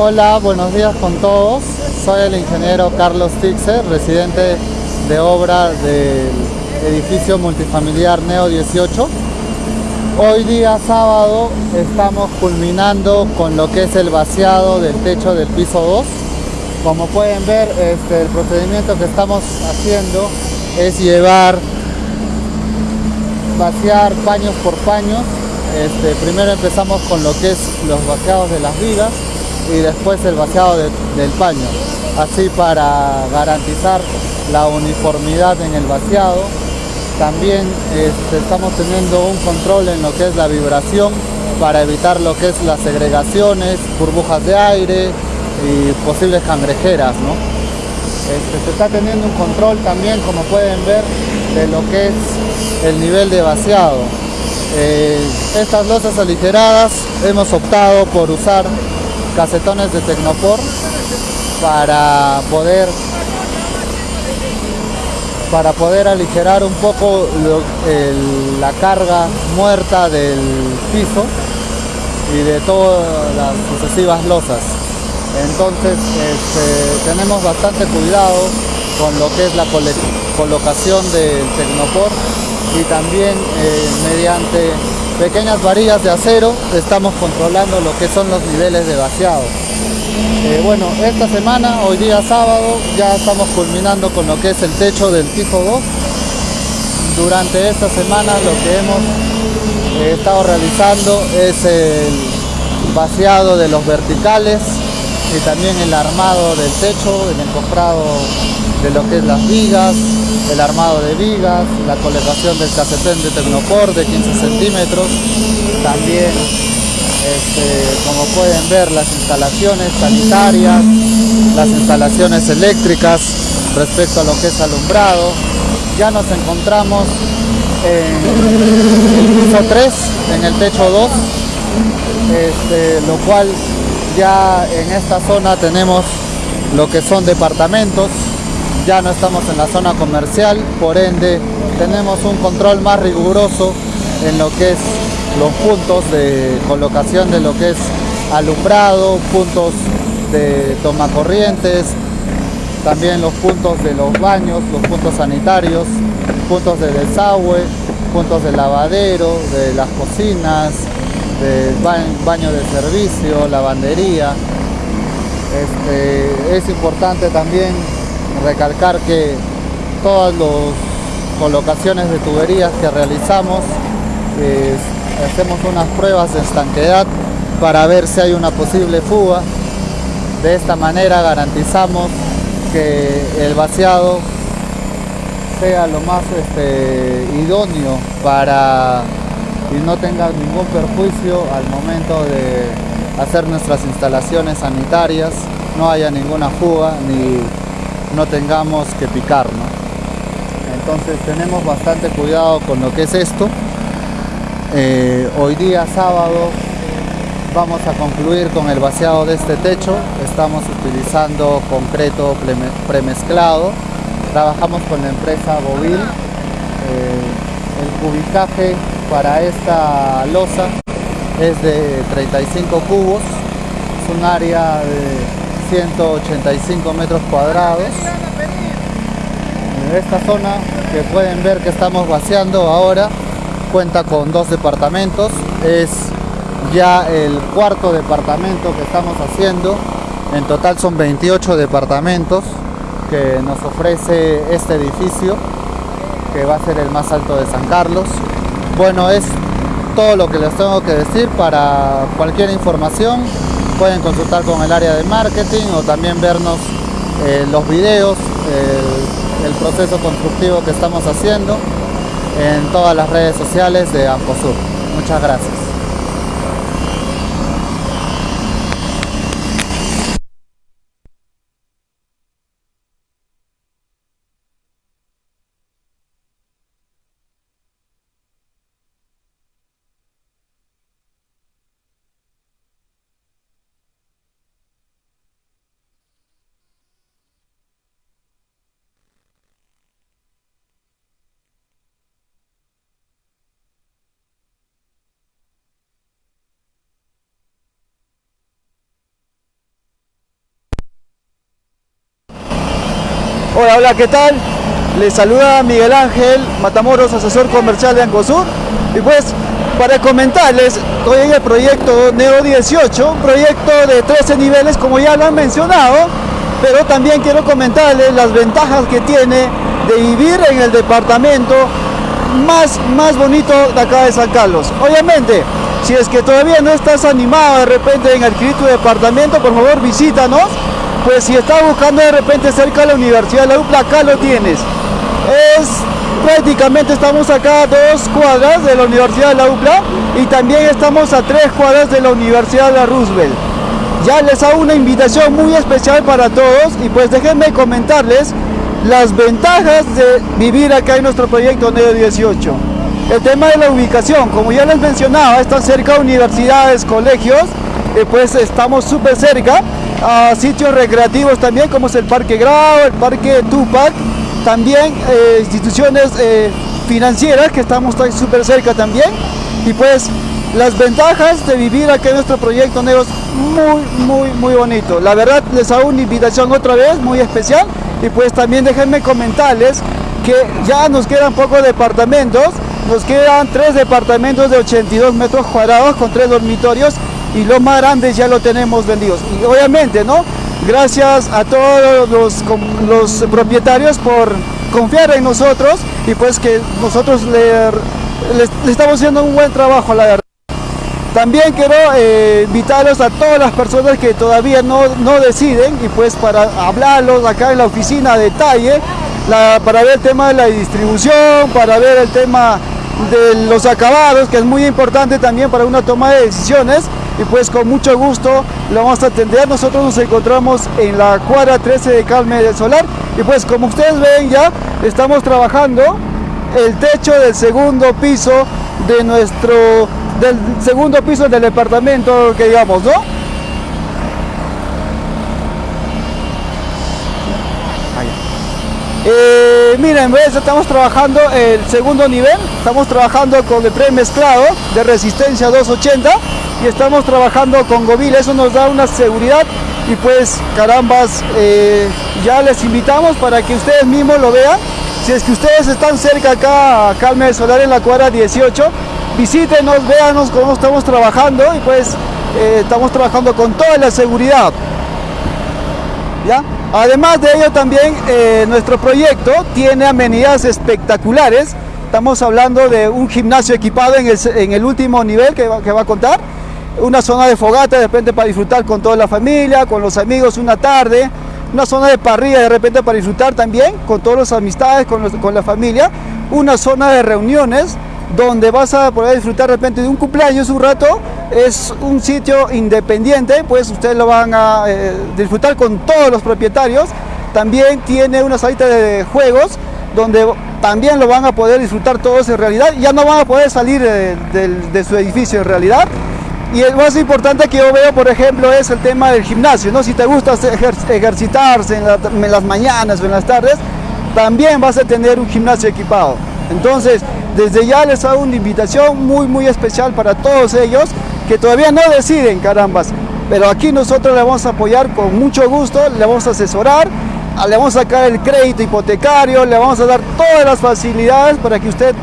Hola, buenos días con todos. Soy el ingeniero Carlos Tixer, residente de obra del edificio multifamiliar Neo 18. Hoy día sábado estamos culminando con lo que es el vaciado del techo del piso 2. Como pueden ver, este, el procedimiento que estamos haciendo es llevar, vaciar paños por paños. Este, primero empezamos con lo que es los vaciados de las vigas y después el vaciado del paño, así para garantizar la uniformidad en el vaciado. También este, estamos teniendo un control en lo que es la vibración para evitar lo que es las segregaciones, burbujas de aire y posibles cangrejeras. ¿no? Este, se está teniendo un control también, como pueden ver, de lo que es el nivel de vaciado. Eh, estas losas aligeradas hemos optado por usar casetones de Tecnopor para poder para poder aligerar un poco la carga muerta del piso y de todas las sucesivas losas. Entonces este, tenemos bastante cuidado con lo que es la colocación del Tecnopor y también eh, mediante pequeñas varillas de acero estamos controlando lo que son los niveles de vaciado. Eh, bueno, esta semana, hoy día sábado, ya estamos culminando con lo que es el techo del piso 2. Durante esta semana lo que hemos eh, estado realizando es el vaciado de los verticales y también el armado del techo, el encofrado de lo que es las vigas, el armado de vigas, la colocación del casetén de Tecnopor de 15 centímetros, también este, como pueden ver las instalaciones sanitarias, las instalaciones eléctricas respecto a lo que es alumbrado. Ya nos encontramos en el piso 3, en el techo 2, este, lo cual ya en esta zona tenemos lo que son departamentos, ya no estamos en la zona comercial, por ende tenemos un control más riguroso en lo que es los puntos de colocación de lo que es alumbrado, puntos de toma corrientes, también los puntos de los baños, los puntos sanitarios, puntos de desagüe, puntos de lavadero, de las cocinas, del baño de servicio, lavandería. Este, es importante también recalcar que todas las colocaciones de tuberías que realizamos hacemos unas pruebas de estanquedad para ver si hay una posible fuga. De esta manera garantizamos que el vaciado sea lo más este, idóneo para y no tenga ningún perjuicio al momento de hacer nuestras instalaciones sanitarias no haya ninguna fuga ni no tengamos que picar entonces tenemos bastante cuidado con lo que es esto. Eh, hoy día sábado vamos a concluir con el vaciado de este techo. Estamos utilizando concreto premezclado. Trabajamos con la empresa Bovil. Eh, el cubicaje para esta losa es de 35 cubos. Es un área de 185 metros cuadrados. Esta zona que pueden ver que estamos vaciando ahora cuenta con dos departamentos. Es ya el cuarto departamento que estamos haciendo. En total son 28 departamentos que nos ofrece este edificio que va a ser el más alto de San Carlos. Bueno, es todo lo que les tengo que decir para cualquier información pueden consultar con el área de marketing o también vernos eh, los videos, el proceso constructivo que estamos haciendo en todas las redes sociales de Amposur. Muchas gracias. Hola, hola, ¿qué tal? Les saluda Miguel Ángel Matamoros, asesor comercial de Ancosur. Y pues, para comentarles, hoy en el proyecto Neo 18, un proyecto de 13 niveles, como ya lo han mencionado, pero también quiero comentarles las ventajas que tiene de vivir en el departamento más, más bonito de acá de San Carlos. Obviamente, si es que todavía no estás animado de repente en adquirir tu departamento, por favor visítanos. Pues si estás buscando de repente cerca de la Universidad de la UPLA, acá lo tienes. Es prácticamente estamos acá a dos cuadras de la Universidad de la UPLA y también estamos a tres cuadras de la Universidad de la Roosevelt. Ya les hago una invitación muy especial para todos y pues déjenme comentarles las ventajas de vivir acá en nuestro proyecto Neo 18. El tema de la ubicación, como ya les mencionaba, está cerca de universidades, colegios, pues estamos súper cerca a sitios recreativos también, como es el Parque Grau, el Parque Tupac, también eh, instituciones eh, financieras que estamos súper cerca también, y pues las ventajas de vivir aquí en nuestro proyecto Neo es muy, muy, muy bonito. La verdad les hago una invitación otra vez, muy especial, y pues también déjenme comentarles que ya nos quedan pocos departamentos, nos quedan tres departamentos de 82 metros cuadrados con tres dormitorios y los más grandes ya lo tenemos vendidos. Y obviamente, ¿no? Gracias a todos los, los propietarios por confiar en nosotros y pues que nosotros le, estamos haciendo un buen trabajo, la verdad. También quiero eh, invitarlos a todas las personas que todavía no, no, deciden y pues para hablarlos acá en la oficina a detalle, para ver el tema de la distribución, para ver el tema de los acabados, que es muy importante también para una toma de decisiones. Y pues con mucho gusto lo vamos a atender. Nosotros nos encontramos en la cuadra 13 de Calme del Solar. Y pues como ustedes ven ya, estamos trabajando el techo del segundo piso de nuestro, del segundo piso del departamento que digamos, ¿no? Eh, miren, estamos trabajando el segundo nivel, estamos trabajando con el premezclado de resistencia 280 y estamos trabajando con Govil, eso nos da una seguridad y pues carambas, eh, ya les invitamos para que ustedes mismos lo vean. Si es que ustedes están cerca acá Calme Solar en la cuadra 18, visítenos, véanos cómo estamos trabajando y pues eh, estamos trabajando con toda la seguridad. Además de ello también eh, nuestro proyecto tiene amenidades espectaculares. Estamos hablando de un gimnasio equipado en el, último nivel que va, a contar. Una zona de fogata de repente para disfrutar con toda la familia, con los amigos una tarde. Una zona de parrilla de repente para disfrutar también con todas las amistades, con la familia. Una zona de reuniones donde vas a poder disfrutar de repente de un cumpleaños un rato, es un sitio independiente, pues ustedes lo van a eh, disfrutar con todos los propietarios. También tiene una salita de juegos donde también lo van a poder disfrutar todos en realidad. Ya no van a poder salir de, su edificio en realidad. Y el más importante que yo veo, por ejemplo, es el tema del gimnasio. ¿no? Si te gusta ejercitarse en las mañanas o en las tardes, también vas a tener un gimnasio equipado. Entonces, desde ya les hago una invitación muy muy especial para todos ellos que todavía no deciden, carambas. Pero aquí nosotros le vamos a apoyar con mucho gusto, le vamos a asesorar, le vamos a sacar el crédito hipotecario, le vamos a dar todas las facilidades para que usted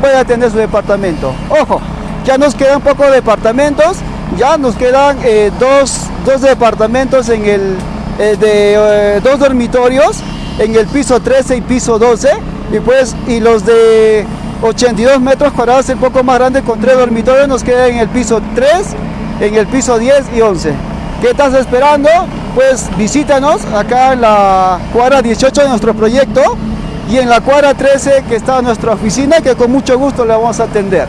pueda tener su departamento. Ojo, ya nos quedan pocos departamentos, ya nos quedan eh, dos, departamentos en el, eh, de eh, dos dormitorios en el piso 13 y piso 12 y pues y los de 82 metros cuadrados, un poco más grande, con tres dormitorios, nos queda en el piso 3, en el piso 10 y 11. ¿Qué estás esperando? Pues visítanos acá en la cuadra 18 de nuestro proyecto y en la cuadra 13 que está nuestra oficina que con mucho gusto le vamos a atender.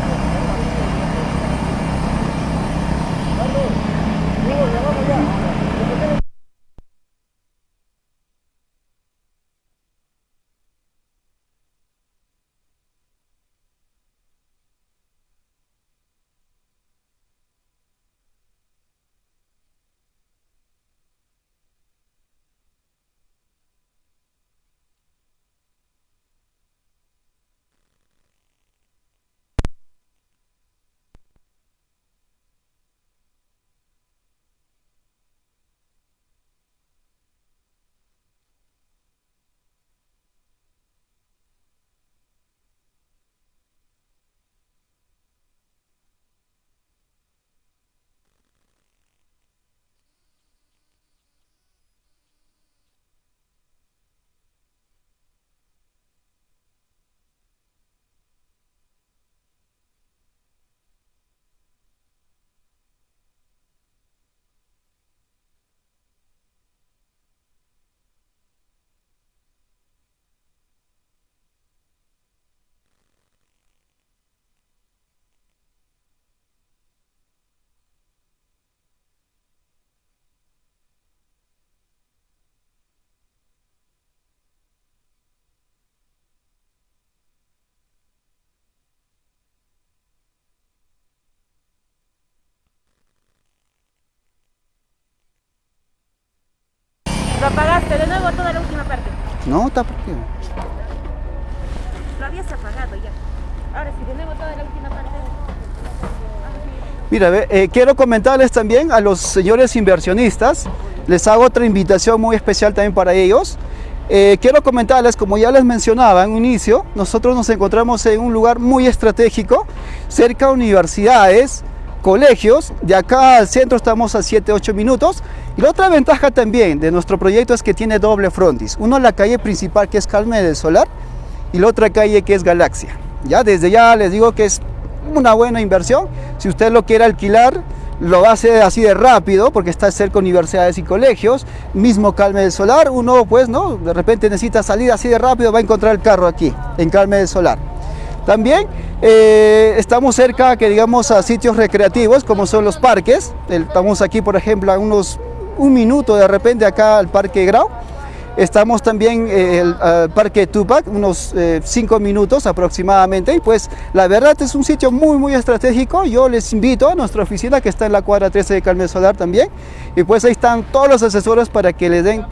De nuevo toda la última parte. No, está porque. Lo habías apagado ya. Ahora sí, de nuevo toda la última parte. Mira, eh, quiero comentarles también a los señores inversionistas, les hago otra invitación muy especial también para ellos. Eh, quiero comentarles, como ya les mencionaba en un inicio, nosotros nos encontramos en un lugar muy estratégico, cerca de universidades, colegios, de acá al centro estamos a 7-8 minutos. Y la otra ventaja también de nuestro proyecto es que tiene doble frontis. Uno la calle principal que es Carmen del Solar y la otra calle que es Galaxia. Ya desde ya les digo que es una buena inversión. Si usted lo quiere alquilar, lo hacer así de rápido porque está cerca de universidades y colegios. Mismo Calme del Solar, uno pues no, de repente necesita salir así de rápido, va a encontrar el carro aquí, en Calme del Solar. También eh, estamos cerca, que digamos, a sitios recreativos como son los parques. Estamos aquí, por ejemplo, a unos un minuto de repente acá al Parque Grau Estamos también en el Parque Tupac, unos 5 eh, minutos aproximadamente. Y pues la verdad es un sitio muy, muy estratégico. Yo les invito a nuestra oficina que está en la cuadra 13 de Carmen Solar también. Y pues ahí están todos los asesores para que le den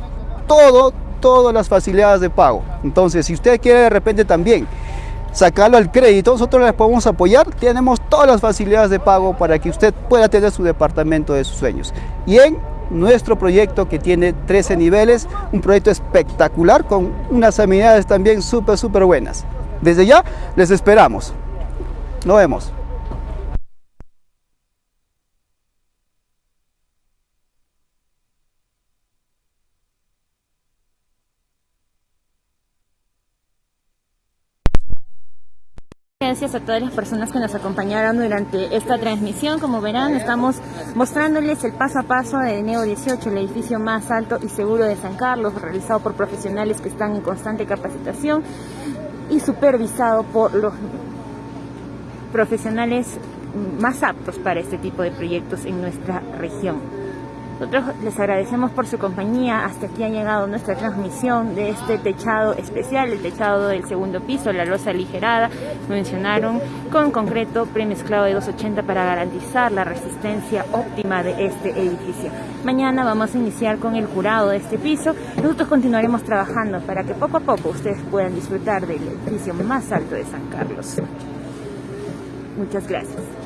todo, todas las facilidades de pago. Entonces, si usted quiere de repente también sacarlo al crédito, nosotros les podemos apoyar. Tenemos todas las facilidades de pago para que usted pueda tener su departamento de sus sueños. Y en nuestro proyecto que tiene 13 niveles, un proyecto espectacular con unas amenidades también súper, súper buenas. Desde ya les esperamos. Nos vemos. Gracias a todas las personas que nos acompañaron durante esta transmisión. Como verán, estamos mostrándoles el paso a paso de Neo 18, el edificio más alto y seguro de San Carlos, realizado por profesionales que están en constante capacitación y supervisado por los profesionales más aptos para este tipo de proyectos en nuestra región. Nosotros les agradecemos por su compañía. Hasta aquí ha llegado nuestra transmisión de este techado especial, el techado del segundo piso, la losa aligerada, mencionaron, con concreto premezclado de 280 para garantizar la resistencia óptima de este edificio. Mañana vamos a iniciar con el jurado de este piso. Nosotros continuaremos trabajando para que poco a poco ustedes puedan disfrutar del edificio más alto de San Carlos. Muchas gracias.